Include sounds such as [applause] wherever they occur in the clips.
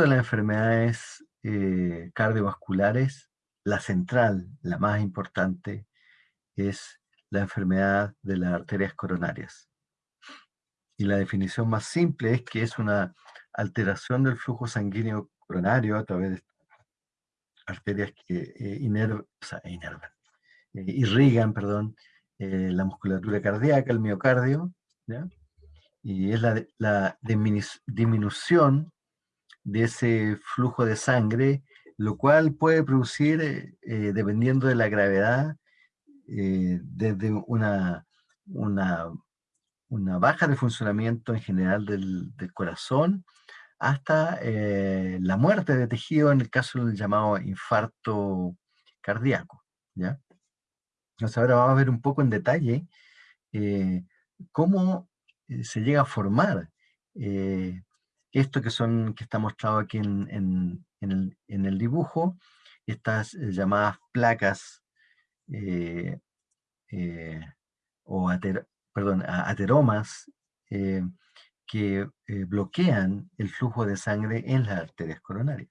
De las enfermedades eh, cardiovasculares, la central, la más importante, es la enfermedad de las arterias coronarias. Y la definición más simple es que es una alteración del flujo sanguíneo coronario a través de arterias que eh, eh, irrigan perdón, eh, la musculatura cardíaca, el miocardio, y es la, la disminución de ese flujo de sangre, lo cual puede producir, dependiendo de la gravedad, desde una, una, baja de funcionamiento en general del, corazón hasta eh, la muerte de tejido en el caso del llamado infarto cardíaco. ¿ya? Entonces ahora vamos a ver un poco en detalle eh, cómo eh, se llega a formar esto que, son, que está mostrado aquí en, el, dibujo, estas llamadas placas o perdón, ateromas que eh, bloquean el flujo de sangre en las arterias coronarias.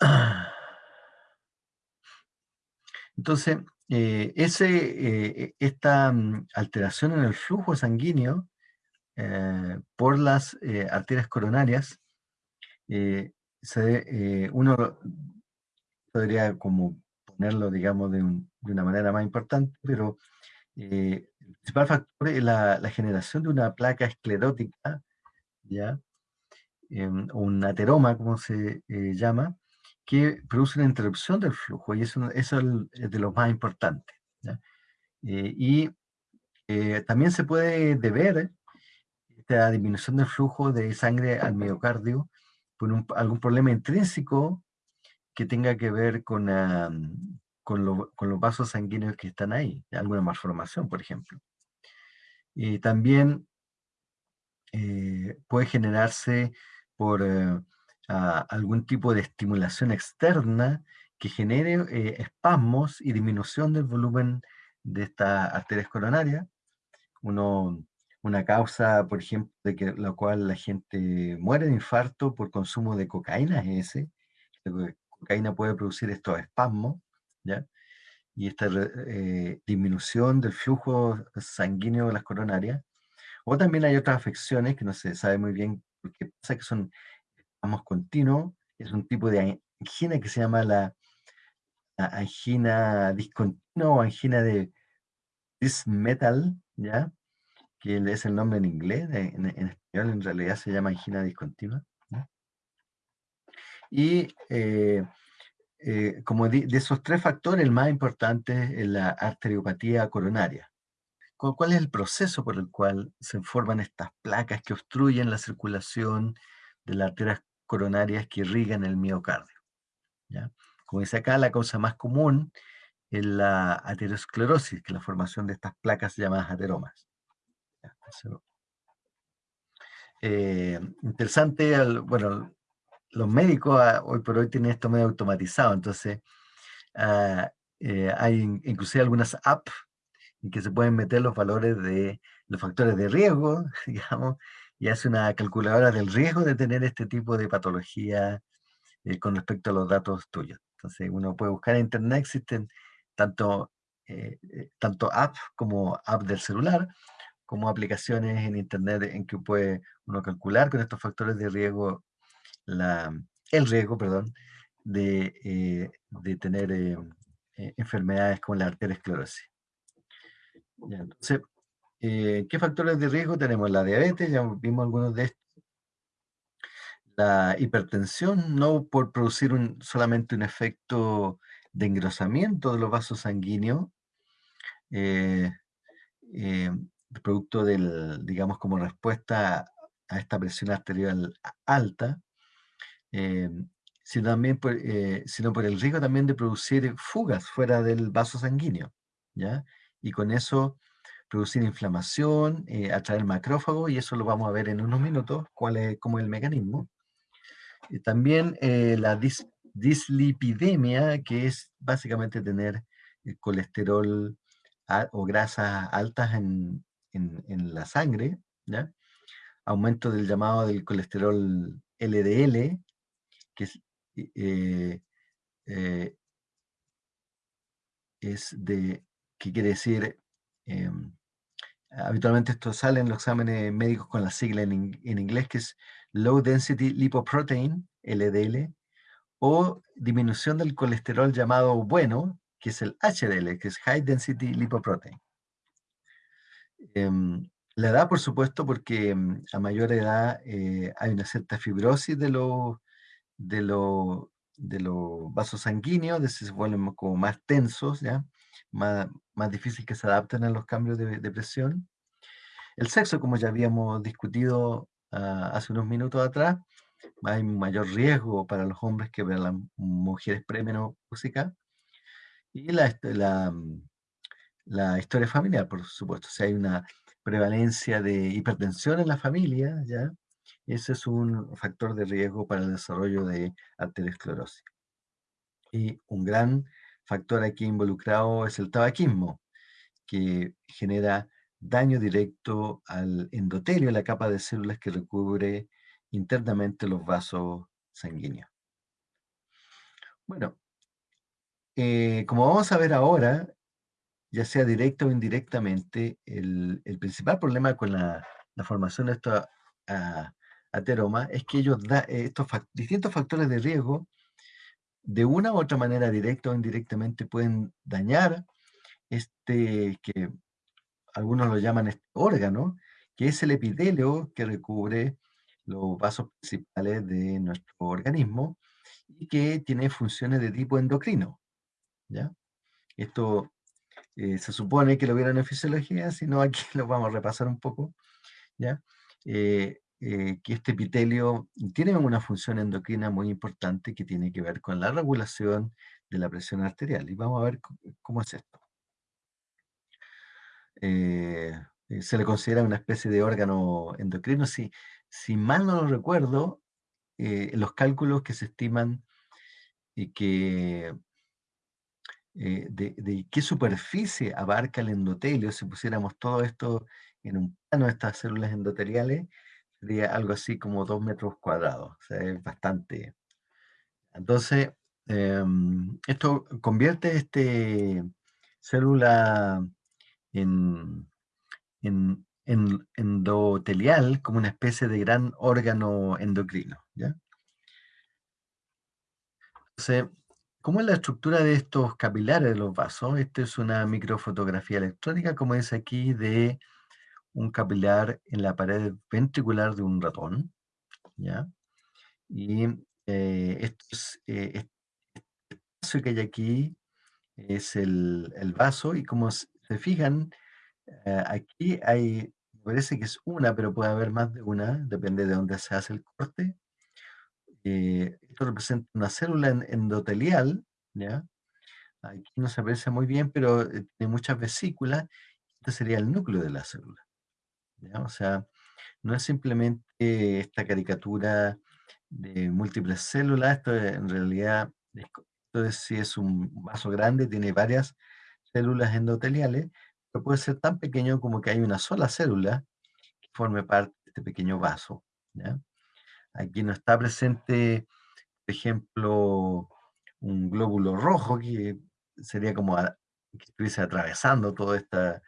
[clears throat] Entonces, eh, ese, eh, esta mm, alteración en el flujo sanguíneo por las arterias coronarias, uno podría como ponerlo, digamos, de, de, una manera más importante, pero el principal factor es la, generación de una placa esclerótica, ¿ya? Un ateroma, como se eh, llama, que produce una interrupción del flujo, y eso, eso es de lo más importante. Eh, y eh, también se puede deber esta disminución del flujo de sangre al miocardio por algún problema intrínseco que tenga que ver con, con, los vasos sanguíneos que están ahí, alguna malformación, por ejemplo. Y también eh, puede generarse por eh, algún tipo de estimulación externa que genere eh, espasmos y disminución del volumen de estas arterias coronarias. Uno, una causa, por ejemplo, de que, la cual la gente muere de infarto por consumo de cocaína es ese. La cocaína puede producir estos espasmos y esta eh, disminución del flujo sanguíneo de las coronarias. O también hay otras afecciones que no se sabe muy bien qué pasa, que son vamos continuos, es un tipo de angina que se llama la, angina discontinua o angina de dismetal, ¿ya? Que es el nombre en inglés, en, español en realidad se llama angina discontinua. Y eh, eh, como de, esos tres factores, el más importante es la arteriopatía coronaria. ¿Cuál es el proceso por el cual se forman estas placas que obstruyen la circulación de las arterias coronarias que irrigan el miocardio? Como dice acá, la causa más común es la aterosclerosis, que es la formación de estas placas llamadas ateromas. Eh, interesante, bueno, los médicos ah, hoy por hoy tienen esto medio automatizado, entonces ah, eh, hay inclusive algunas apps en que se pueden meter los valores de los factores de riesgo, [laughs] digamos, y hace una calculadora del riesgo de tener este tipo de patología eh, con respecto a los datos tuyos. Entonces uno puede buscar en internet, existen tanto, eh, tanto apps como apps del celular, como aplicaciones en internet en que puede uno calcular con estos factores de riesgo el riesgo, perdón, de, eh, tener eh, eh, enfermedades como la arteriosclerosis. entonces, ¿qué factores de riesgo tenemos? La diabetes, ya vimos algunos de estos. La hipertensión, no por producir un, solamente un efecto de engrosamiento de los vasos sanguíneos, producto del, digamos, como respuesta a esta presión arterial alta, eh, sino, también por, eh, sino por el riesgo también de producir fugas fuera del vaso sanguíneo, ¿ya? Y con eso producir inflamación, eh, atraer macrófago, y eso lo vamos a ver en unos minutos, cuál es, cómo es el mecanismo. También la dislipidemia, que es básicamente tener colesterol o grasas altas en, en, la sangre, aumento del llamado del colesterol LDL, que es, eh, eh, es de, ¿qué quiere decir? Em, habitualmente esto sale en los exámenes médicos con la sigla en, en, inglés, que es Low Density Lipoprotein, LDL, o disminución del colesterol llamado bueno, que es el HDL, que es High Density Lipoprotein. Em, la edad, por supuesto, porque em, a mayor edad eh, hay una cierta fibrosis de los de los de los vasos sanguíneos, se vuelven como más tensos, ¿ya? Más, más difícil que se adapten a los cambios de, presión. El sexo, como ya habíamos discutido ah, hace unos minutos atrás, hay mayor riesgo para los hombres que para las mujeres premenopáusicas. Y la, la, la historia familiar, por supuesto. Si hay una prevalencia de hipertensión en la familia, ¿ya? Ese es un factor de riesgo para el desarrollo de arteriosclerosis. Y un gran factor aquí involucrado es el tabaquismo, que genera daño directo al endotelio, la capa de células que recubre internamente los vasos sanguíneos. Bueno, eh, como vamos a ver ahora, ya sea directa o indirectamente, el, principal problema con la, formación de estos ateromas es que ellos da, estos distintos factores de riesgo, de una u otra manera, directa o indirectamente, pueden dañar este, que algunos lo llaman este órgano, que es el epitelio que recubre los vasos principales de nuestro organismo y que tiene funciones de tipo endocrino. ¿ya? Esto eh, se supone que lo vieron en fisiología, si no aquí [laughs] lo vamos a repasar un poco, ¿ya? Eh, eh, que este epitelio tiene una función endocrina muy importante que tiene que ver con la regulación de la presión arterial. Y vamos a ver cómo es esto. se le considera una especie de órgano endocrino. Si, si mal no lo recuerdo, los cálculos que se estiman y que eh, de, qué superficie abarca el endotelio, si pusiéramos todo esto en un plano estas células endoteliales, sería algo así como dos metros cuadrados, o sea, es bastante. Entonces, em, esto convierte este célula en, en, en, endotelial como una especie de gran órgano endocrino, ¿ya? Entonces, ¿Cómo es la estructura de estos capilares de los vasos? Esta es una microfotografía electrónica, como es aquí, de un capilar en la pared ventricular de un ratón. ¿ya? Y eh, esto es, eh, este espacio que hay aquí es el, vaso, y como se fijan, eh, aquí hay, parece que es una, pero puede haber más de una, depende de dónde se hace el corte. Eh, esto representa una célula endotelial, ¿ya? Aquí no se aprecia muy bien, pero eh, tiene muchas vesículas. Este sería el núcleo de la célula. ¿ya? O sea, no es simplemente esta caricatura de múltiples células, esto en realidad, esto es, si es un vaso grande, tiene varias células endoteliales, pero puede ser tan pequeño como que hay una sola célula que forme parte de este pequeño vaso. ¿ya? Aquí no está presente, por ejemplo, un glóbulo rojo que sería como que estuviese atravesando todo, esta,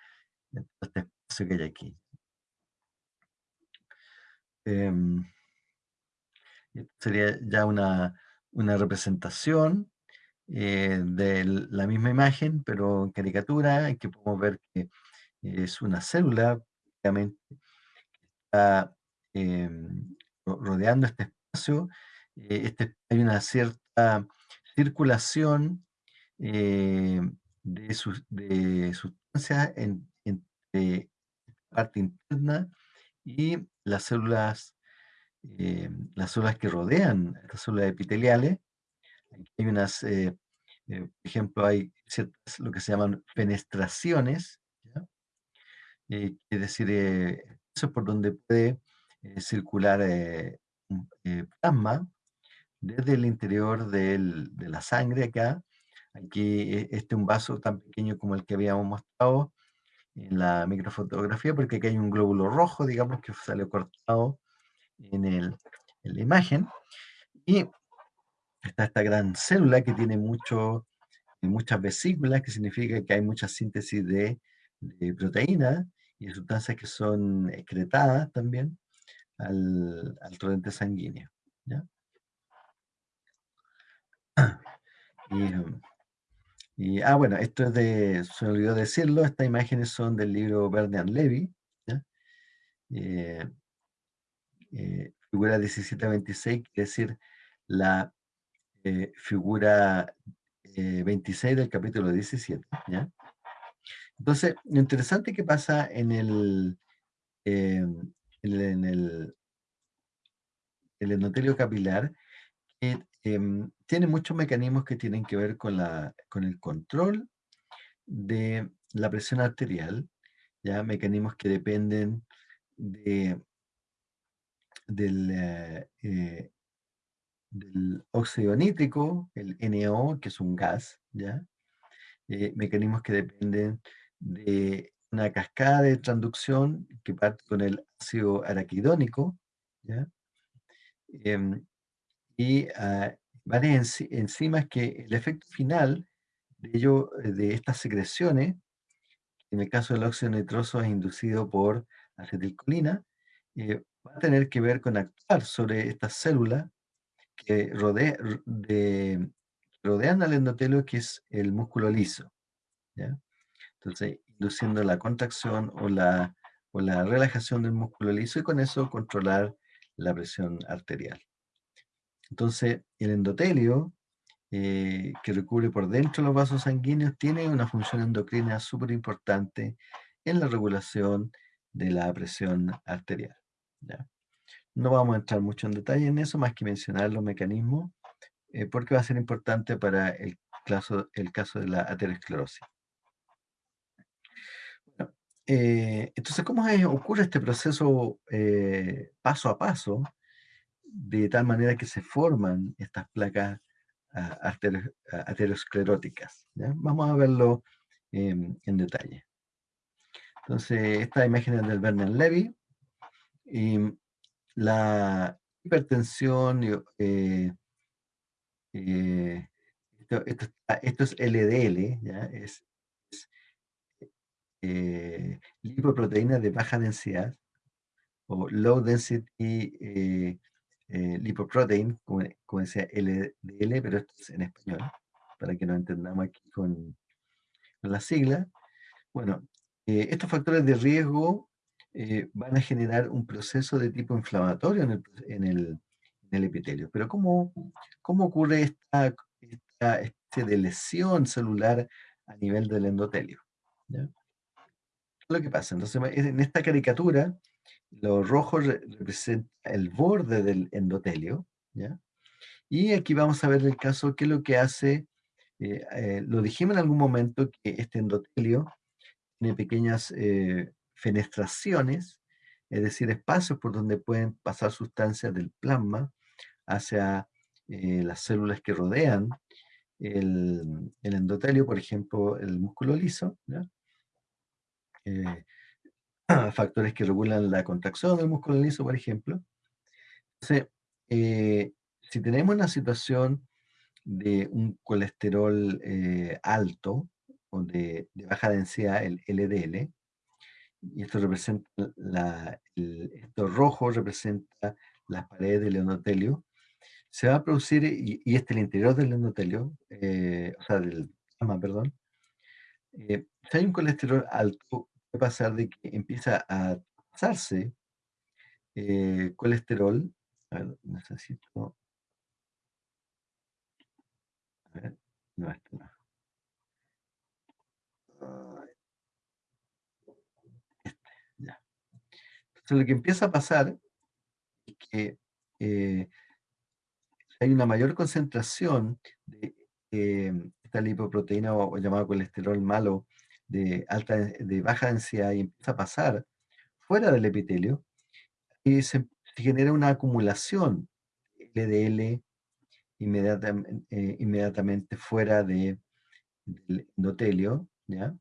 este espacio que hay aquí. Em, sería ya una, representación eh, de la misma imagen, pero en caricatura, en que podemos ver que es una célula, obviamente, está em, rodeando este espacio, eh, este, hay una cierta circulación eh, de, sustancias en, entre parte interna y las células, eh, las células que rodean estas células epiteliales. hay unas, por ejemplo, hay ciertas, lo que se llaman fenestraciones, es decir, eso es por donde puede circular eh, eh, plasma desde el interior de la sangre acá. Aquí este es un vaso tan pequeño como el que habíamos mostrado en la microfotografía, porque aquí hay un glóbulo rojo, digamos, que sale cortado en, el, en la imagen, y está esta gran célula que tiene mucho, muchas vesículas, que significa que hay mucha síntesis de, de proteínas y sustancias que son excretadas también al, al torrente sanguíneo. ¿ya? [clears throat] Y, ah, bueno, esto es de, se me olvidó decirlo, estas imágenes son del libro Bernard Levy, ¿ya? Eh, eh, figura 1726, quiere decir la eh, figura 26 del capítulo 17, ¿ya? Entonces, lo interesante que pasa en el, en el, el endotelio capilar, que em, tiene muchos mecanismos que tienen que ver con, la, con el control de la presión arterial, ¿ya? mecanismos que dependen de, del, eh, eh, del óxido nítrico, el NO, que es un gas, ¿ya? Eh, mecanismos que dependen de una cascada de transducción que parte con el ácido araquidónico, ¿ya? Em, y uh, varias enzimas que el efecto final de, ello, de estas secreciones, en el caso del óxido nitroso es inducido por acetilcolina, eh, va a tener que ver con actuar sobre estas células que de, rodean al endotelio, que es el músculo liso. ¿ya? Entonces, induciendo la contracción o la, o la relajación del músculo liso y con eso controlar la presión arterial. Entonces, el endotelio, eh, que recubre por dentro los vasos sanguíneos, tiene una función endocrina súper importante en la regulación de la presión arterial. No vamos a entrar mucho en detalle en eso, más que mencionar los mecanismos, eh, porque va a ser importante para el caso, el caso de la aterosclerosis. Eh, entonces, ¿cómo ocurre este proceso paso a paso? de tal manera que se forman estas placas ah, ah, ateroscleróticas. Vamos a verlo en detalle. Entonces, esta imagen es del Bernard Levy. Y la hipertensión, eh, eh, esto, es LDL, ¿ya? es, eh, lipoproteína de baja densidad o low density eh, lipoprotein, como, como, decía LDL, pero esto es en español, para que nos entendamos aquí con, con la sigla. Bueno, eh, estos factores de riesgo eh, van a generar un proceso de tipo inflamatorio en el, en el, en el epitelio. Pero ¿cómo, cómo ocurre esta, esta especie de lesión celular a nivel del endotelio? ¿Ya? Lo que pasa, entonces en esta caricatura lo rojo representa el borde del endotelio, ¿ya? Y aquí vamos a ver el caso, qué es lo que hace, eh, eh, lo dijimos en algún momento, que este endotelio tiene pequeñas eh, fenestraciones, es decir, espacios por donde pueden pasar sustancias del plasma hacia las células que rodean el, endotelio, por ejemplo, el músculo liso, ¿ya? [clears throat] factores que regulan la contracción del músculo liso, por ejemplo. Entonces, eh, si tenemos una situación de un colesterol eh, alto o de, baja densidad, el LDL, y esto representa, la, esto rojo representa las paredes del endotelio, se va a producir, y, este es el interior del endotelio, eh, o sea, del perdón, si hay un colesterol alto, pasar de que empieza a pasarse eh, colesterol. A ver, necesito. A ver, no, esto no. Este, ya. Entonces, lo que empieza a pasar es que eh, hay una mayor concentración de eh, esta lipoproteína o, o llamado colesterol malo de, alta, de baja densidad y empieza a pasar fuera del epitelio, y se, genera una acumulación LDL inmediatamente, eh, inmediatamente fuera de, del endotelio, ¿ya?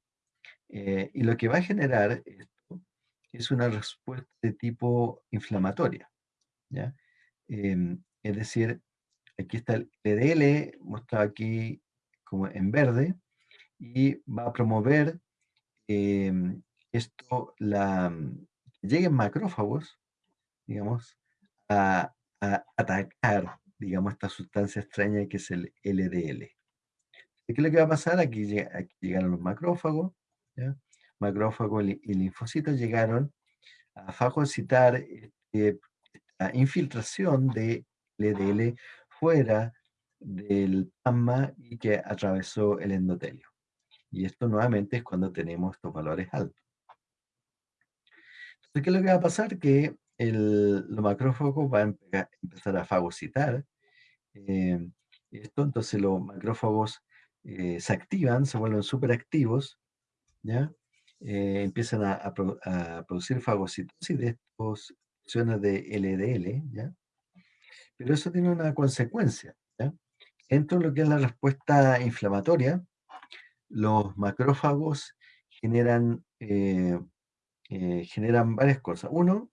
Eh, y lo que va a generar esto es una respuesta de tipo inflamatoria, ¿ya? Em, es decir, aquí está el LDL, mostrado aquí como en verde, y va a promover em, esto, la, que lleguen macrófagos, digamos, a, atacar, digamos, esta sustancia extraña que es el LDL. ¿Qué es lo que va a pasar? Aquí, llegaron los macrófagos, macrófagos y linfocitos llegaron a fagocitar la infiltración de LDL fuera del plasma y que atravesó el endotelio. Y esto nuevamente es cuando tenemos estos valores altos. Entonces, ¿qué es lo que va a pasar? Que el, los macrófagos van a empezar a fagocitar eh, esto, entonces los macrófagos eh, se activan, se vuelven súper activos, ¿ya? Eh, empiezan a, producir fagocitosis de estas acciones de LDL, ¿ya? Pero eso tiene una consecuencia, ¿ya? Dentro de lo que es la respuesta inflamatoria, los macrófagos generan, eh, generan varias cosas. Uno,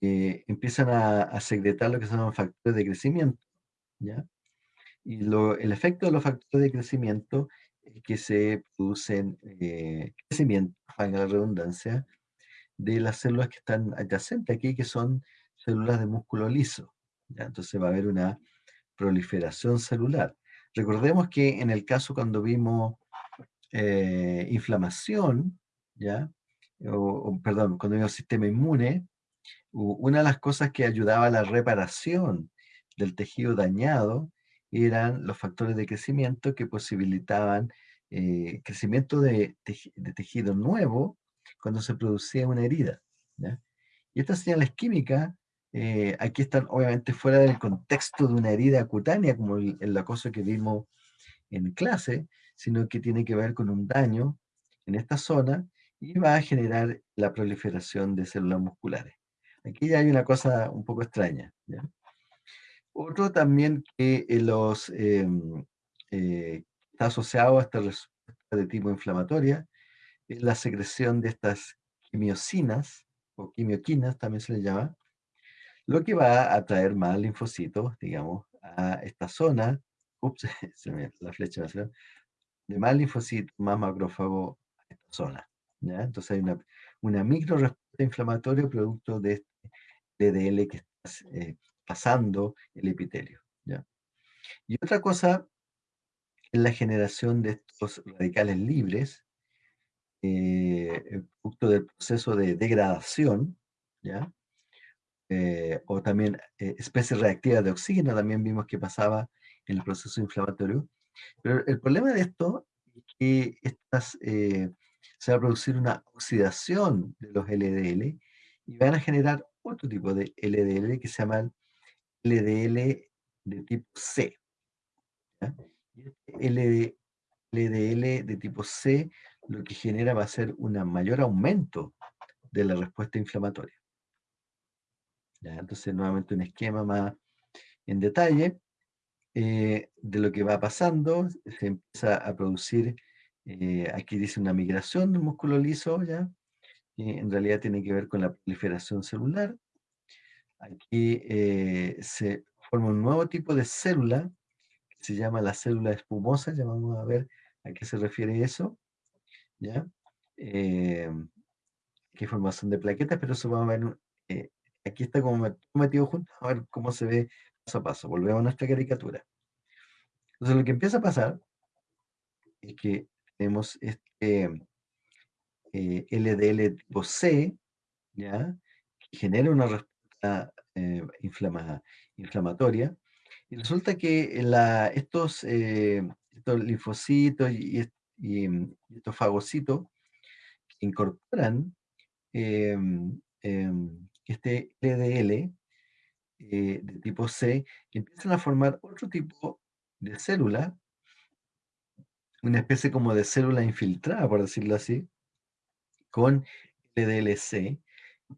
empiezan a, a, secretar lo que son llaman factores de crecimiento, ¿ya? Y el efecto de los factores de crecimiento es que se producen eh, crecimiento, valga la redundancia, de las células que están adyacentes aquí, que son células de músculo liso. ¿ya? Entonces va a haber una proliferación celular. Recordemos que en el caso cuando vimos eh, inflamación, ¿ya? O, perdón, cuando vimos sistema inmune, una de las cosas que ayudaba a la reparación del tejido dañado eran los factores de crecimiento que posibilitaban eh, crecimiento de, tejido nuevo cuando se producía una herida. Y estas señales químicas, eh, aquí están obviamente fuera del contexto de una herida cutánea, como el, el acoso que vimos en clase, sino que tiene que ver con un daño en esta zona y va a generar la proliferación de células musculares. Aquí ya hay una cosa un poco extraña. ¿ya? Otro también que eh, los, em, eh, está asociado a esta respuesta de tipo inflamatoria es la secreción de estas quimiosinas, o quimioquinas también se le llama, lo que va a atraer más linfocitos, digamos, a esta zona, ups, [laughs] se me, la flecha va de más linfocitos, más macrófago a esta zona. ¿ya? Entonces hay una, una micro respuesta inflamatoria producto de este DDL que está eh, pasando el epitelio. ¿ya? Y otra cosa es la generación de estos radicales libres, eh, producto del proceso de degradación, ¿ya? Eh, o también eh, especies reactivas de oxígeno, también vimos que pasaba en el proceso inflamatorio. Pero el problema de esto es que estas, se va a producir una oxidación de los LDL y van a generar otro tipo de LDL que se llaman LDL de tipo C. LDL de tipo C lo que genera va a ser un mayor aumento de la respuesta inflamatoria. Entonces, nuevamente un esquema más en detalle eh, de lo que va pasando. Se empieza a producir, eh, aquí dice una migración del músculo liso, ¿ya? en realidad tiene que ver con la proliferación celular. Aquí eh, se forma un nuevo tipo de célula que se llama la célula espumosa. Ya vamos a ver a qué se refiere eso. ¿ya? Eh, qué formación de plaquetas, pero eso vamos a ver. Eh, aquí está como metido junto, a ver cómo se ve paso a paso. Volvemos a nuestra caricatura. Entonces, lo que empieza a pasar es que tenemos este LDL tipo C, ¿ya? que genera una respuesta eh, inflamatoria. Y resulta que estos, eh, estos linfocitos y, estos fagocitos incorporan em, este LDL eh, de tipo C, empiezan a formar otro tipo de célula, una especie como de célula infiltrada, por decirlo así, con LDLC,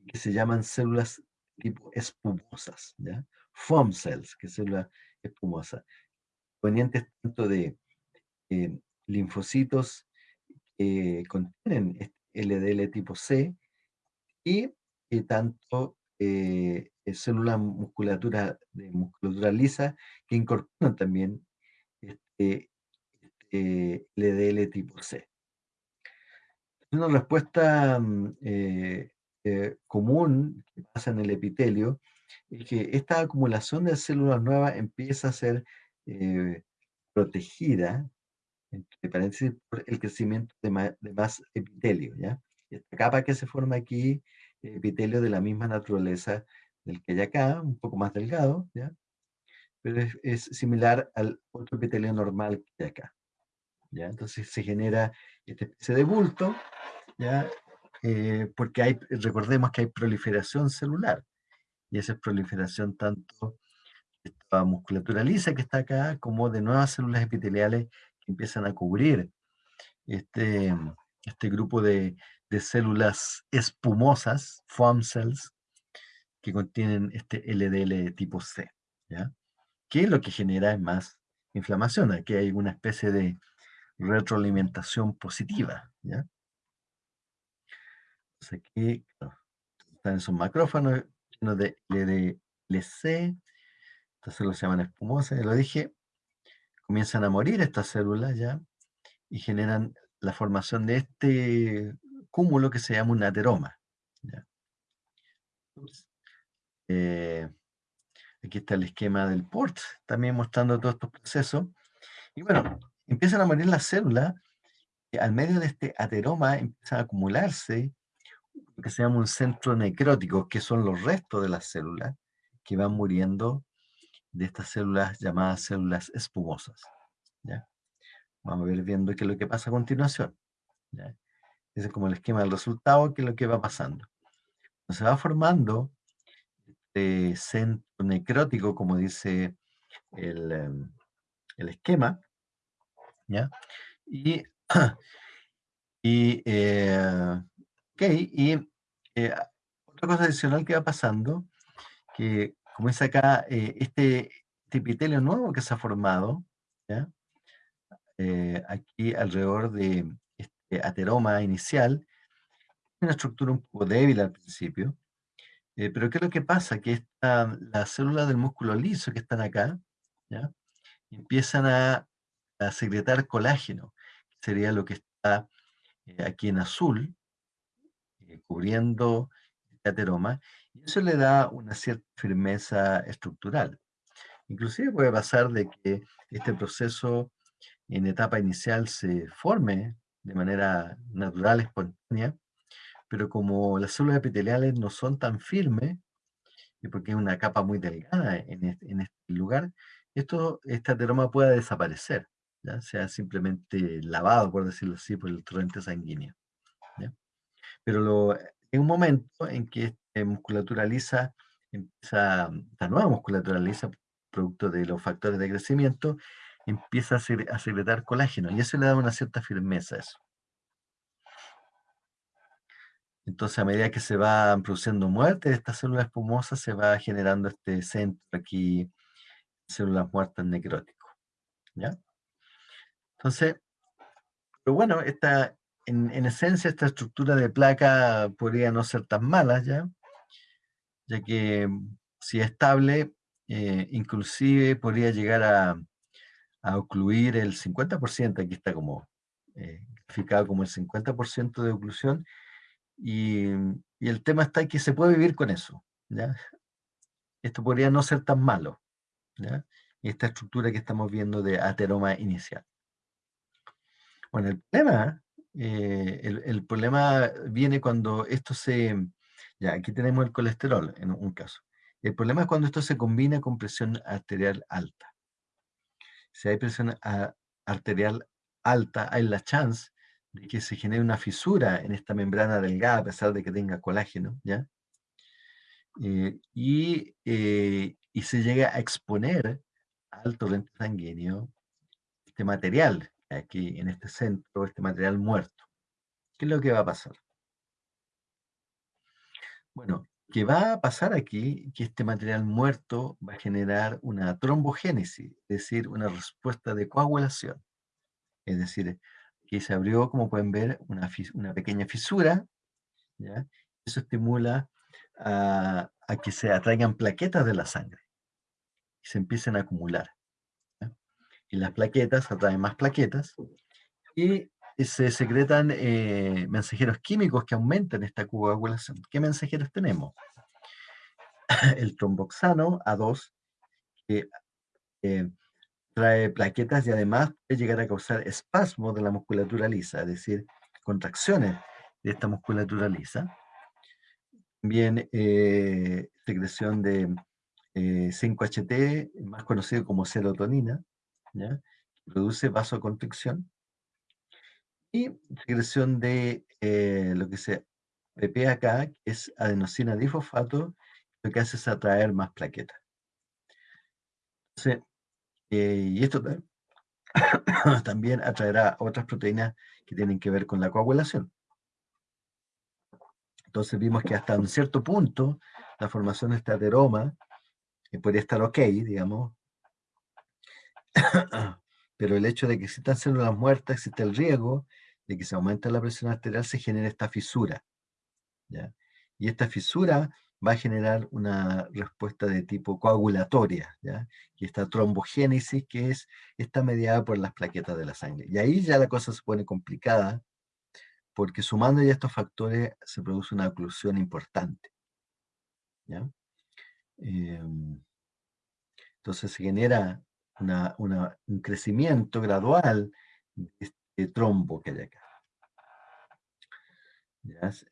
que se llaman células tipo espumosas, ¿ya? Foam cells, que es célula espumosa, provenientes tanto de eh, linfocitos que contienen este LDL tipo C y eh, tanto eh, eh, células musculatura, de musculatura lisa que incorporan también este, este LDL tipo C. Una respuesta mm, común que pasa en el epitelio es que esta acumulación de células nuevas empieza a ser protegida entre paréntesis, por el crecimiento de más, epitelio, ¿ya? Esta capa que se forma aquí, epitelio de la misma naturaleza del que hay acá, un poco más delgado, ¿ya? Pero es, similar al otro epitelio normal que hay acá, ¿ya? Entonces se genera esta especie de bulto, ¿ya? Eh, porque hay, recordemos que hay proliferación celular, y esa es proliferación tanto de esta musculatura lisa que está acá, como de nuevas células epiteliales empiezan a cubrir este, este grupo de, células espumosas, foam cells, que contienen este LDL tipo C, ¿ya? Que es lo que genera más inflamación. Aquí hay una especie de retroalimentación positiva, ¿ya? Entonces aquí están esos macrófanos llenos de LDLC, estas células se llaman espumosas, ya lo dije, comienzan a morir estas células ya y generan la formación de este cúmulo que se llama un ateroma. Eh, aquí está el esquema del PORT, también mostrando todos estos procesos. Y bueno, empiezan a morir las células, y al medio de este ateroma empiezan a acumularse lo que se llama un centro necrótico, que son los restos de las células que van muriendo de estas células llamadas células espumosas. ¿ya? Vamos a ver viendo qué es lo que pasa a continuación. Ese es como el esquema del resultado, qué es lo que va pasando. Se va formando este centro necrótico, como dice el, em, esquema, ¿ya? Y, [clears throat] y, eh, y eh, otra cosa adicional que va pasando, que como dice acá, este, este, epitelio nuevo que se ha formado, eh, aquí alrededor de este ateroma inicial, una estructura un poco débil al principio, eh, pero ¿qué es lo que pasa? Que esta, las células del músculo liso que están acá, empiezan a, a, secretar colágeno, que sería lo que está aquí en azul, cubriendo este ateroma, y eso le da una cierta firmeza estructural. Inclusive puede pasar de que este proceso en etapa inicial se forme de manera natural, espontánea, pero como las células epiteliales no son tan firmes, y porque es una capa muy delgada en este, lugar, esto, este ateroma puede desaparecer, ¿ya? sea simplemente lavado, por decirlo así, por el torrente sanguíneo. Pero lo, en un momento en que musculatura lisa empieza, nueva musculatura lisa, producto de los factores de crecimiento, empieza a, secretar colágeno y eso le da una cierta firmeza a eso. Entonces, a medida que se va produciendo muerte de estas células espumosas, se va generando este centro aquí, células muertas necróticos. ¿Ya? Entonces, pero bueno, esta, en, en, esencia, esta estructura de placa podría no ser tan mala, ¿ya? ya que si es estable, eh, inclusive podría llegar a, ocluir el 50%, aquí está como eh, como el 50% de oclusión, y, el tema está que se puede vivir con eso, ¿ya? Esto podría no ser tan malo, ¿ya? Esta estructura que estamos viendo de ateroma inicial. Bueno, el problema, eh, el problema viene cuando esto se, ya, aquí tenemos el colesterol en un caso. El problema es cuando esto se combina con presión arterial alta. Si hay presión arterial alta, hay la chance de que se genere una fisura en esta membrana delgada, a pesar de que tenga colágeno, ¿ya? Eh, y, eh, y se llega a exponer al torrente sanguíneo este material, aquí en este centro, este material muerto. ¿Qué es lo que va a pasar? Bueno, ¿qué va a pasar aquí? Que este material muerto va a generar una trombogénesis, es decir, una respuesta de coagulación. Es decir, que se abrió, como pueden ver, una, una pequeña fisura, ¿ya? Eso estimula a, que se atraigan plaquetas de la sangre y se empiecen a acumular. Y las plaquetas atraen más plaquetas y se secretan eh, mensajeros químicos que aumentan esta coagulación. ¿Qué mensajeros tenemos? [laughs] El tromboxano A2, que eh, trae plaquetas y además puede llegar a causar espasmos de la musculatura lisa, es decir, contracciones de esta musculatura lisa. También eh, secreción de 5-HT, más conocido como serotonina, que produce vasoconstricción y secreción de eh, lo que se PP acá, que es adenosina difosfato, lo que hace es atraer más plaquetas. Eh, y esto [coughs] también atraerá otras proteínas que tienen que ver con la coagulación. Entonces vimos que hasta un cierto punto la formación de este ateroma eh, podría estar ok, digamos, [coughs] pero el hecho de que existan células muertas, existe el riesgo de que se aumenta la presión arterial, se genera esta fisura. Y esta fisura va a generar una respuesta de tipo coagulatoria, ¿ya? y esta trombogénesis que es, está mediada por las plaquetas de la sangre. Y ahí ya la cosa se pone complicada, porque sumando ya estos factores se produce una oclusión importante. Em, entonces se genera un crecimiento gradual de trombo que hay acá.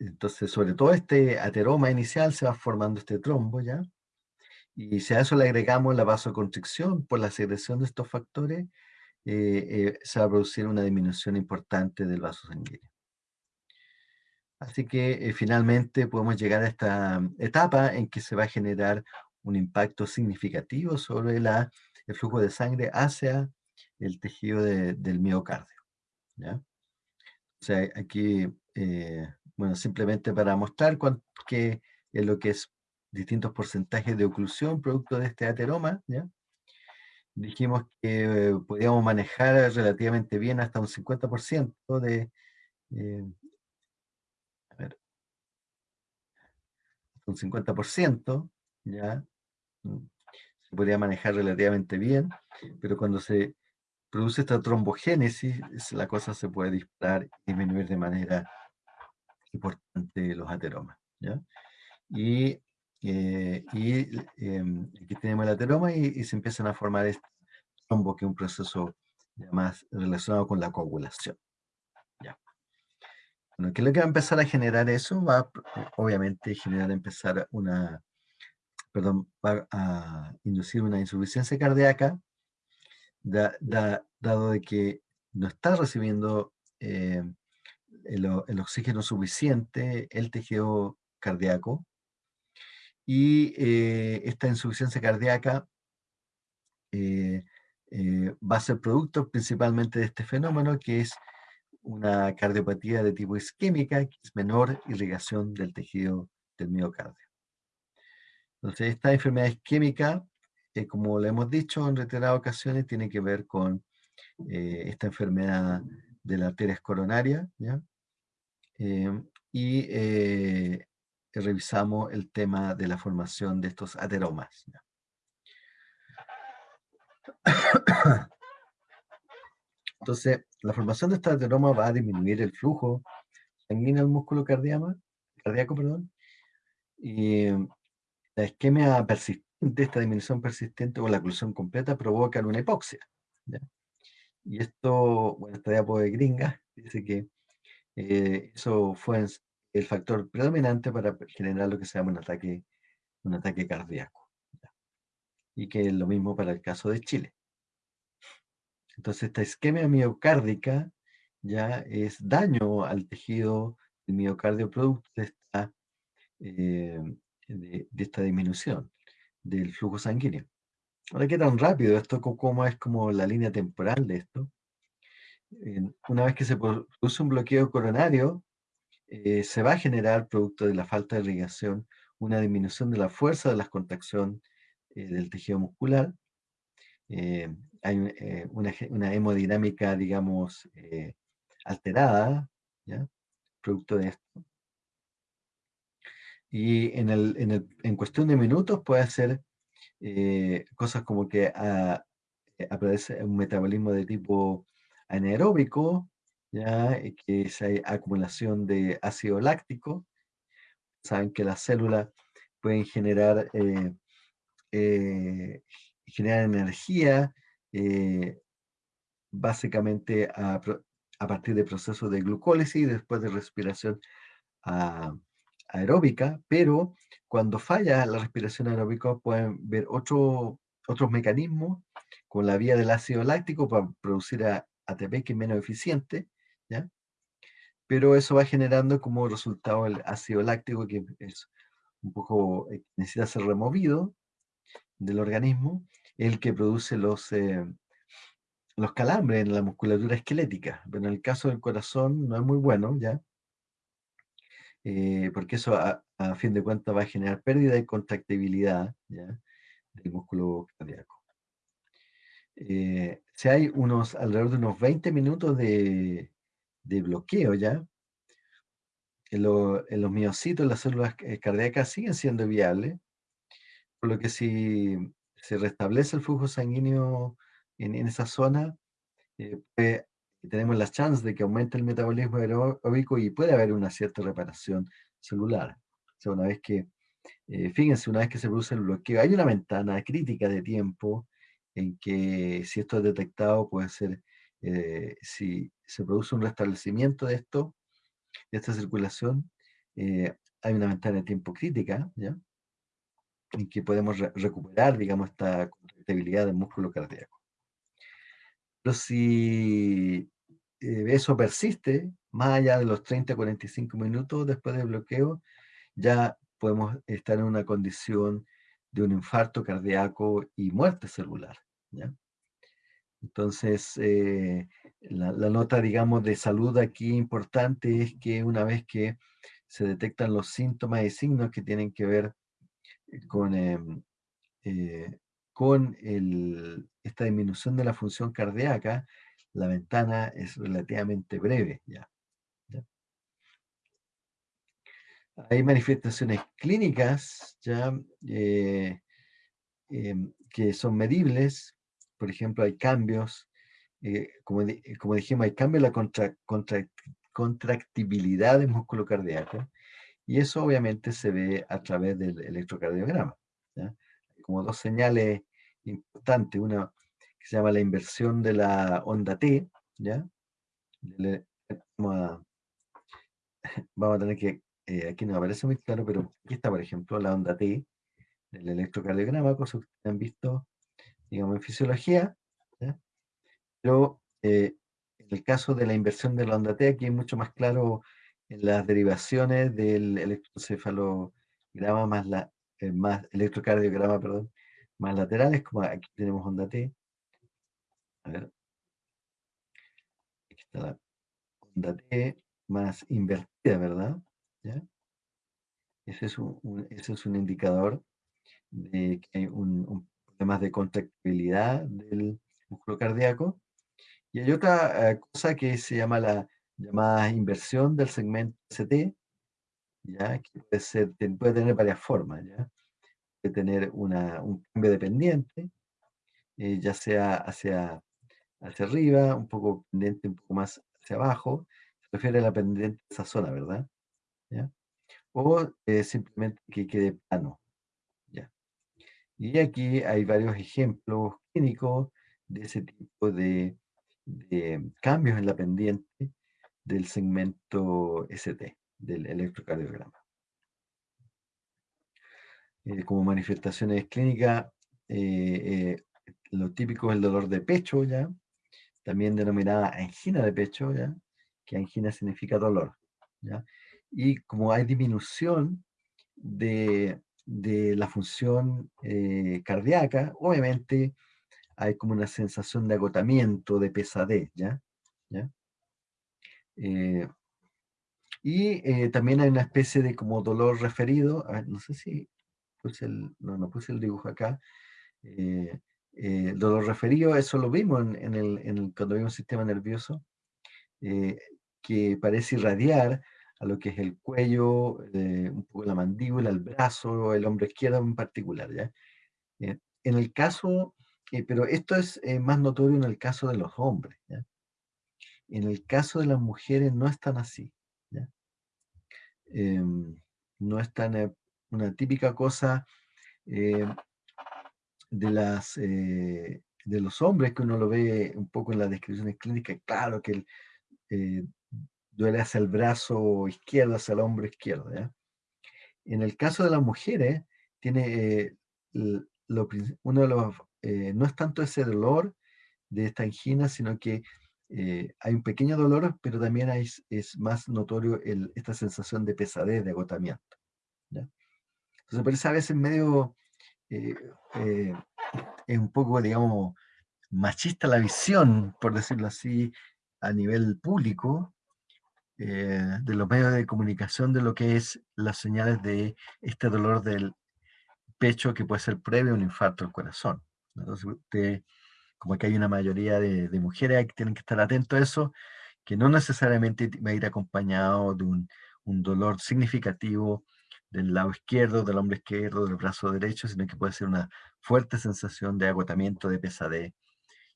Entonces, sobre todo este ateroma inicial se va formando este trombo, ¿ya? Y si a eso le agregamos la vasoconstricción por la secreción de estos factores, eh, eh, se va a producir una disminución importante del vaso sanguíneo. Así que eh, finalmente podemos llegar a esta etapa en que se va a generar un impacto significativo sobre la, el flujo de sangre hacia el tejido del miocardio. O sea, aquí bueno, simplemente para mostrar qué es lo que es distintos porcentajes de oclusión producto de este ateroma, ¿ya? Dijimos que eh, podíamos manejar relativamente bien hasta un 50% de... Eh, a ver, un 50%, ¿ya? Mm, se podría manejar relativamente bien, pero cuando se produce esta trombogénesis, la cosa se puede disparar y disminuir de manera importante los ateromas. ¿ya? Y, eh, y em, aquí tenemos el ateroma y, se empiezan a formar este trombo, que es un proceso más relacionado con la coagulación. ¿ya? Bueno, ¿qué es lo que va a empezar a generar eso? Va obviamente generar, empezar una, perdón, va a inducir una insuficiencia cardíaca, dado de que no está recibiendo eh, el, oxígeno suficiente, el tejido cardíaco, y eh, esta insuficiencia cardíaca eh, va a ser producto principalmente de este fenómeno, que es una cardiopatía de tipo isquémica, que es menor irrigación del tejido del miocardio. Entonces, esta enfermedad isquémica, como lo hemos dicho en reiteradas ocasiones, tiene que ver con esta enfermedad de las arterias coronarias, ¿ya? Em, y eh, revisamos el tema de la formación de estos ateromas. [coughs] Entonces, la formación de estos ateromas va a disminuir el flujo sanguíneo al músculo cardíaco, cardíaco perdón, y la isquemia persistente, esta disminución persistente o la oclusión completa provocan una hipoxia. Y esto, bueno, esta diapo de gringa dice que eh, eso fue el factor predominante para generar lo que se llama un ataque, un ataque cardíaco. Y que es lo mismo para el caso de Chile. Entonces, esta isquemia miocárdica ya es daño al tejido del miocardio producto de esta, eh, de, esta disminución del flujo sanguíneo. Ahora, ¿qué tan rápido esto? ¿Cómo es como la línea temporal de esto? una vez que se produce un bloqueo coronario, eh, se va a generar, producto de la falta de irrigación, una disminución de la fuerza de la contracción eh, del tejido muscular. Eh, hay una, hemodinámica, digamos, alterada, ¿ya? Producto de esto. Y en, el, en, el, en cuestión de minutos puede hacer eh, cosas como que ah, eh, aparece un metabolismo de tipo anaeróbico, ¿ya? que es acumulación de ácido láctico. Saben que las células pueden generar, eh, generar energía básicamente a, a, partir de procesos de glucólisis después de respiración a, ah, aeróbica, pero cuando falla la respiración aeróbica pueden ver otro, otros mecanismos con la vía del ácido láctico para producir ATP que es menos eficiente, ¿ya? pero eso va generando como resultado el ácido láctico que es un poco, eh, necesita ser removido del organismo, el que produce los, eh, los calambres en la musculatura esquelética, pero en el caso del corazón no es muy bueno, ¿ya? Eh, porque eso a, fin de cuentas va a generar pérdida de contractibilidad del músculo cardíaco. Eh, si hay unos, alrededor de unos 20 minutos de, bloqueo ya, en, los miocitos, las células eh, cardíacas siguen siendo viables, por lo que si se restablece el flujo sanguíneo en, esa zona, puede tenemos las chances de que aumente el metabolismo aeróbico y puede haber una cierta reparación celular. O sea, una vez que, eh, fíjense, una vez que se produce el bloqueo, hay una ventana crítica de tiempo en que si esto es detectado puede ser, eh, si se produce un restablecimiento de esto, de esta circulación, eh, hay una ventana de tiempo crítica, ¿ya? En que podemos recuperar, digamos, esta contractibilidad del músculo cardíaco. Pero si eh, eso persiste, más allá de los 30 45 minutos después del bloqueo, ya podemos estar en una condición de un infarto cardíaco y muerte celular. Entonces, eh, la, nota, digamos, de salud aquí importante es que una vez que se detectan los síntomas y signos que tienen que ver con, em, eh, con esta disminución de la función cardíaca, la ventana es relativamente breve ya. Hay manifestaciones clínicas ya eh, em, que son medibles, por ejemplo, hay cambios, eh, como, como, dijimos, hay cambios en la contractibilidad del músculo cardíaco, y eso obviamente se ve a través del electrocardiograma. Hay como dos señales importantes, una se llama la inversión de la onda T, ¿ya? [laughs] vamos, a, tener que, eh, aquí no aparece muy claro, pero aquí está, por ejemplo, la onda T del electrocardiograma, cosa que ustedes han visto, digamos, en fisiología, pero eh, en el caso de la inversión de la onda T, aquí es mucho más claro en las derivaciones del electrocefalograma más la, eh, más electrocardiograma, perdón, más laterales, como aquí tenemos onda T, a ver. Aquí está la onda T más invertida, ¿verdad? Ese, es un, ese es un indicador de que hay un, problema de contractibilidad del músculo cardíaco. Y hay otra eh, cosa que se llama la llamada inversión del segmento ST, ¿ya? que puede tener varias formas. ¿ya? Puede tener una, un cambio dependiente, eh, ya sea hacia hacia arriba, un poco pendiente, un poco más hacia abajo, se refiere a la pendiente de esa zona, ¿verdad? O eh, simplemente que quede plano. ¿ya? Y aquí hay varios ejemplos clínicos de ese tipo de, cambios en la pendiente del segmento ST, del electrocardiograma. Eh, como manifestaciones clínicas, eh, lo típico es el dolor de pecho, ¿ya? También denominada angina de pecho, ¿ya? que angina significa dolor. ¿ya? Y como hay disminución de, la función eh, cardíaca, obviamente hay como una sensación de agotamiento, de pesadez. ¿ya? Eh, y eh, también hay una especie de como dolor referido, no sé si puse el, no, no puse el dibujo acá, dolor referido, eso lo vimos en, el, cuando vimos el sistema nervioso. Eh, que parece irradiar a lo que es el cuello, eh, un poco la mandíbula, el brazo, el hombro izquierdo en particular, ¿ya? Eh, en el caso, eh, pero esto es más notorio en el caso de los hombres. En el caso de las mujeres no es tan así. Em, no es tan una típica cosa de las de los hombres que uno lo ve un poco en las descripciones clínicas, claro que el, duele hacia el brazo izquierdo, hacia el hombro izquierdo. En el caso de las mujeres, tiene, eh, uno de los, eh, no es tanto ese dolor de esta angina, sino que eh, hay un pequeño dolor, pero también hay, es más notorio esta sensación de pesadez, de agotamiento. Entonces parece a veces medio, es un poco, digamos, machista la visión, por decirlo así, a nivel público, eh, de los medios de comunicación de lo que es las señales de este dolor del pecho que puede ser previo a un infarto del corazón. Entonces, usted, como que hay una mayoría de, mujeres que tienen que estar atentos a eso, que no necesariamente va a ir acompañado de un, un dolor significativo del lado izquierdo, del hombro izquierdo, del brazo derecho, sino que puede ser una fuerte sensación de agotamiento, de pesadez,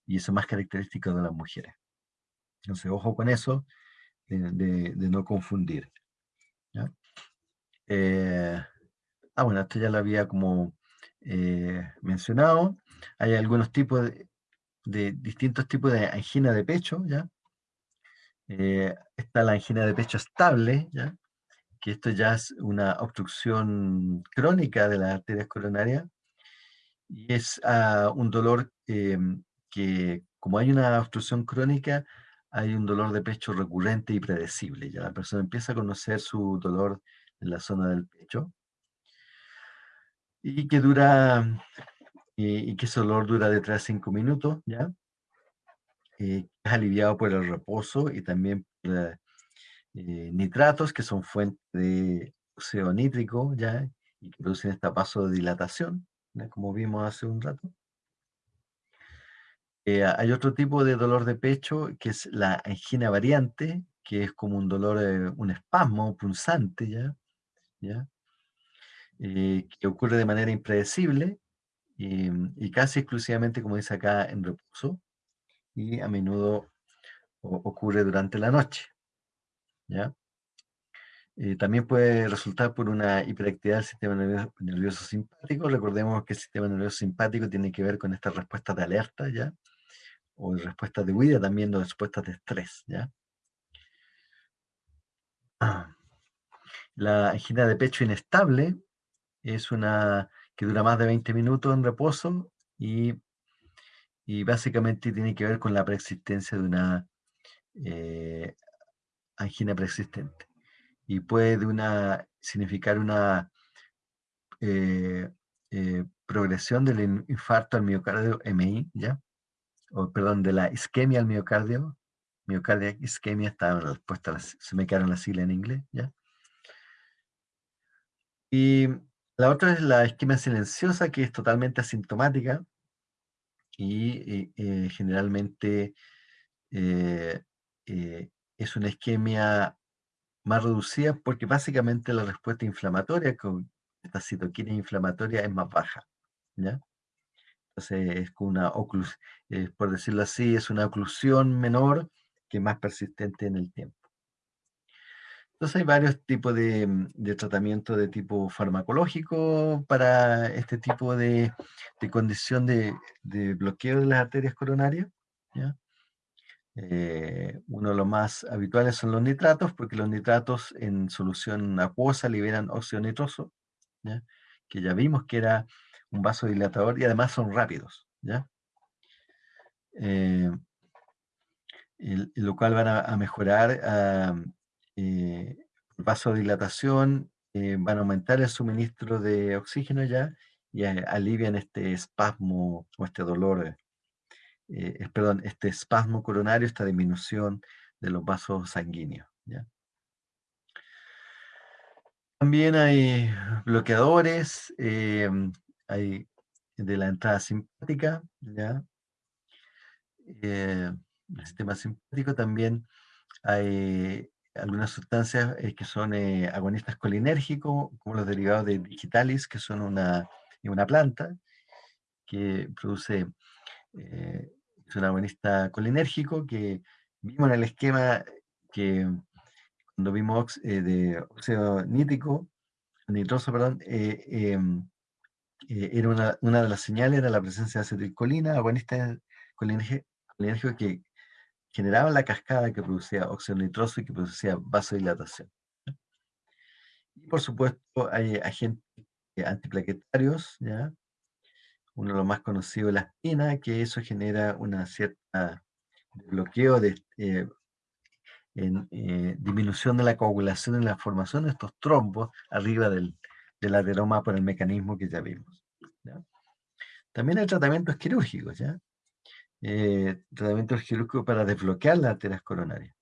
y eso es más característico de las mujeres. Entonces, ojo con eso, de, no confundir. Eh, ah, bueno, esto ya lo había como eh, mencionado. Hay algunos tipos de, distintos tipos de angina de pecho, ¿ya? Eh, está la angina de pecho estable, ¿ya? Que esto ya es una obstrucción crónica de las arterias coronarias, y es ah, un dolor que, como hay una obstrucción crónica, hay un dolor de pecho recurrente y predecible. Ya la persona empieza a conocer su dolor en la zona del pecho y que dura, y, que ese dolor dura de 3 a 5 minutos, ¿ya? Eh, es aliviado por el reposo y también por eh, nitratos, que son fuentes de óxido nítrico, ¿ya? Y que producen esta vasodilatación, ¿ya? como vimos hace un rato. Eh, hay otro tipo de dolor de pecho que es la angina variante, que es como un dolor, eh, un espasmo punzante, ¿ya? ¿Ya? Eh, que ocurre de manera impredecible y, casi exclusivamente, como dice acá, en reposo y a menudo ocurre durante la noche. ¿Ya? también puede resultar por una hiperactividad del sistema nervioso, simpático. Recordemos que el sistema nervioso simpático tiene que ver con esta respuesta de alerta, ¿ya? o respuestas de huida, también de respuestas de estrés. ¿ya? La angina de pecho inestable es una que dura más de 20 minutos en reposo y, básicamente tiene que ver con la preexistencia de una eh, angina preexistente. Y puede una, significar una eh, eh, progresión del infarto al miocardio MI, ¿ya? o perdón, de la isquemia al miocardio, miocardia isquemia, está respuesta, se me quedaron las siglas en inglés, ¿ya? Y la otra es la isquemia silenciosa, que es totalmente asintomática y, eh, generalmente eh, eh, es una isquemia más reducida porque básicamente la respuesta inflamatoria con esta citoquina inflamatoria es más baja, ¿ya? es una eh, por decirlo así, es una oclusión menor que más persistente en el tiempo. Entonces hay varios tipos de, mm, tratamiento de tipo farmacológico para este tipo de, condición de, bloqueo de las arterias coronarias. Eh, uno de los más habituales son los nitratos, porque los nitratos en solución acuosa liberan óxido nitroso, que ya vimos que era un vasodilatador y además son rápidos, ¿ya? Eh, lo cual van a, mejorar eh, vasodilatación, eh, van a aumentar el suministro de oxígeno ya y alivian este espasmo o este dolor, perdón, este espasmo coronario, esta disminución de los vasos sanguíneos. ¿ya? También hay bloqueadores, hay de la entrada simpática, ¿ya? Eh, el sistema simpático también Hay algunas sustancias eh, que son eh, agonistas colinérgicos, como los derivados de digitalis, que son una, una planta que produce, eh, es un agonista colinérgico, que vimos en el esquema que cuando vimos de óxido nítrico, nitroso, perdón, em, era una, una, de las señales era la presencia de acetilcolina, agonista colinérgico que generaba la cascada que producía óxido nitroso y que producía vasodilatación. Y por supuesto hay agentes antiplaquetarios, ¿ya? Uno de los más conocidos es la espina, que eso genera una cierta bloqueo de eh, eh, disminución de la coagulación en la formación de estos trombos arriba del, del ateroma por el mecanismo que ya vimos. También hay tratamientos quirúrgicos, ¿ya? eh, tratamiento quirúrgico para desbloquear las arterias coronarias.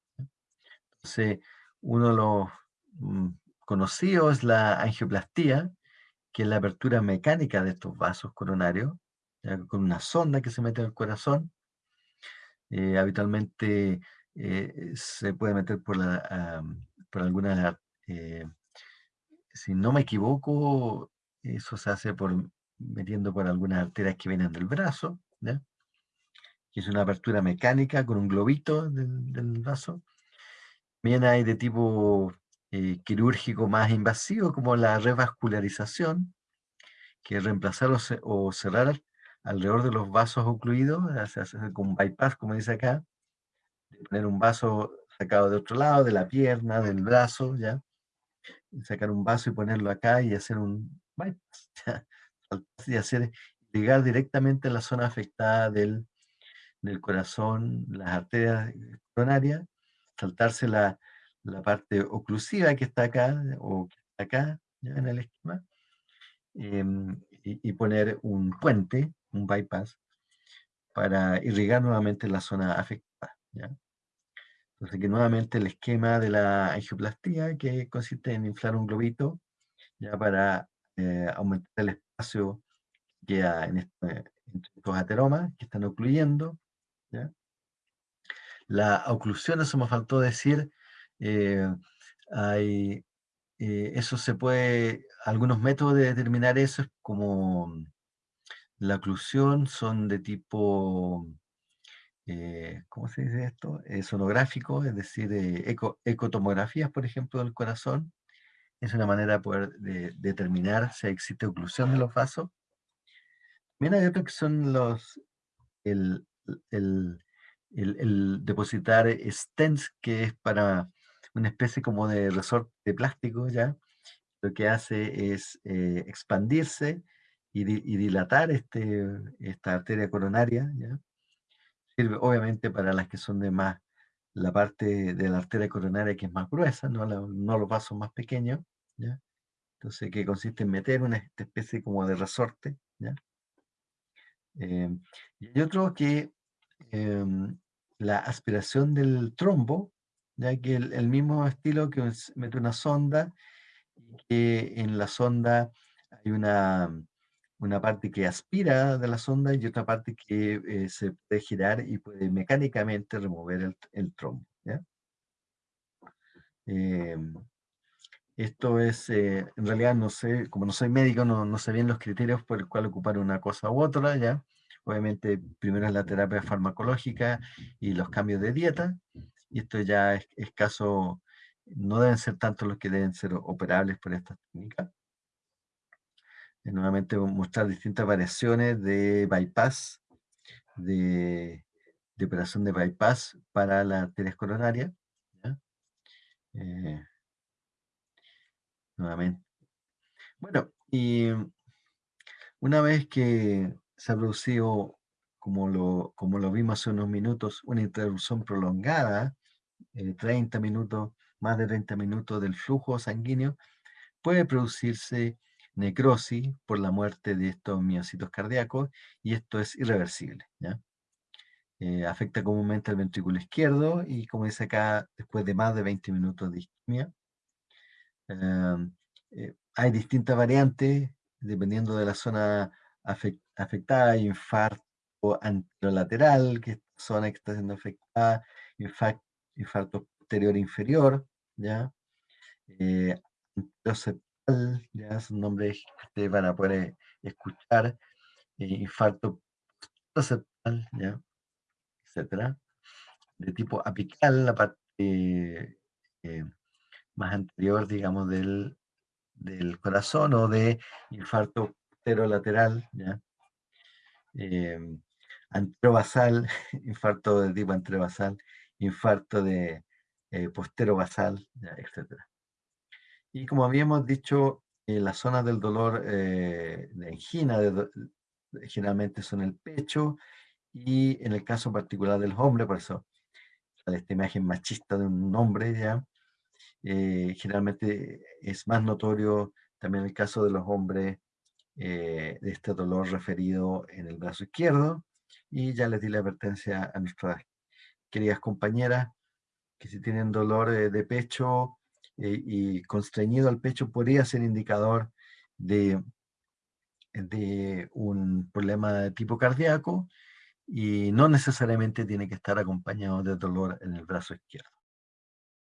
Entonces, uno de los mm, conocidos es la angioplastía, que es la apertura mecánica de estos vasos coronarios, con una sonda que se mete en el corazón. Eh, habitualmente eh, se puede meter por, la, por alguna, eh, si no me equivoco, eso se hace por metiendo por algunas arterias que vienen del brazo. ¿ya? que es una apertura mecánica con un globito del, vaso. También hay de tipo eh, quirúrgico más invasivo, como la revascularización, que reemplazar o, cerrar alrededor de los vasos ocluidos, se hace con bypass, como dice acá, poner un vaso sacado de otro lado, de la pierna, del brazo, ¿ya? sacar un vaso y ponerlo acá y hacer un bypass, [laughs] y hacer, llegar directamente a la zona afectada del, del corazón, las arterias coronarias, saltarse la, parte oclusiva que está acá, o que está acá, en el esquema, em, y, poner un puente, un bypass, para irrigar nuevamente la zona afectada. Entonces, que nuevamente el esquema de la angioplastía, que consiste en inflar un globito, ya para eh, aumentar el espacio que queda en, este, estos ateromas que están ocluyendo, la oclusión, eso me faltó decir, eh, hay, eh, eso se puede, algunos métodos de determinar eso es como la oclusión son de tipo, eh, ¿cómo se dice esto? sonográfico, es decir, eco, ecotomografías, por ejemplo, del corazón. Es una manera de poder determinar si existe oclusión de los vasos. También hay otros que son los, el, el, el, depositar stents, que es para una especie como de resorte de plástico, ¿ya? Lo que hace es eh, expandirse y, dilatar este, esta arteria coronaria, ¿ya? Sirve obviamente para las que son de más, la parte de la arteria coronaria que es más gruesa, no, no los vasos más pequeños, ¿ya? Entonces, que consiste en meter una especie como de resorte, ¿ya? Eh, y otro que em, la aspiración del trombo, ya que el, mismo estilo que mete una sonda, que en la sonda hay una, una parte que aspira de la sonda y otra parte que eh, se puede girar y puede mecánicamente remover el, trombo. Em, esto es, eh, en realidad no sé, como no soy médico, no, no sé bien los criterios por el cual ocupar una cosa u otra, ¿ya? Obviamente, primero es la terapia farmacológica y los cambios de dieta, y esto ya es, caso, no deben ser tantos los que deben ser operables por esta técnica. Y nuevamente mostrar distintas variaciones de bypass, de, operación de bypass para las arterias coronarias. Eh, nuevamente. Bueno, y una vez que se ha producido, como lo, como lo vimos hace unos minutos, una interrupción prolongada, 30 eh, minutos, más de 30 minutos del flujo sanguíneo, puede producirse necrosis por la muerte de estos miocitos cardíacos y esto es irreversible. Eh, afecta comúnmente al ventrículo izquierdo y como dice acá, después de más de 20 minutos de isquemia. Em, eh, hay distintas variantes dependiendo de la zona afectada, infarto anterolateral, que es zona que está siendo afectada, infarto, infarto posterior inferior, ¿ya? Eh, anteroseptal, ya son nombres que ustedes van a poder eh, escuchar, eh, infarto septal, ¿ya? etcétera, de tipo apical, la parte eh, más anterior, digamos, del, del corazón o de infarto lateral, ¿ya? Eh, anterobasal, [laughs] infarto de tipo anterobasal, infarto de eh, posterobasal, etc. Y como habíamos dicho, en las zonas del dolor eh, de angina generalmente son el pecho y en el caso particular de los hombres, por eso esta imagen machista de un hombre ya, eh, generalmente es más notorio también el caso de los hombres eh, de este dolor referido en el brazo izquierdo. Y ya les di la advertencia a nuestras queridas compañeras que si tienen dolor eh, de pecho y constreñido al pecho podría ser indicador de, de un problema de tipo cardíaco y no necesariamente tiene que estar acompañado de dolor en el brazo izquierdo.